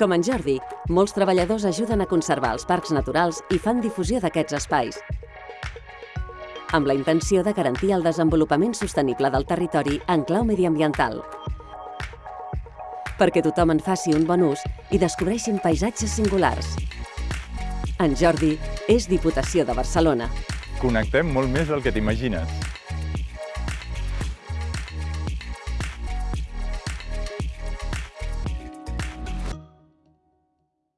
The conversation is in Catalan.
Com en Jordi, molts treballadors ajuden a conservar els parcs naturals i fan difusió d'aquests espais, amb la intenció de garantir el desenvolupament sostenible del territori en clau mediambiental perquè tothom en faci un bon ús i descobreixin paisatges singulars. En Jordi és Diputació de Barcelona. Connectem molt més del que t'imagines.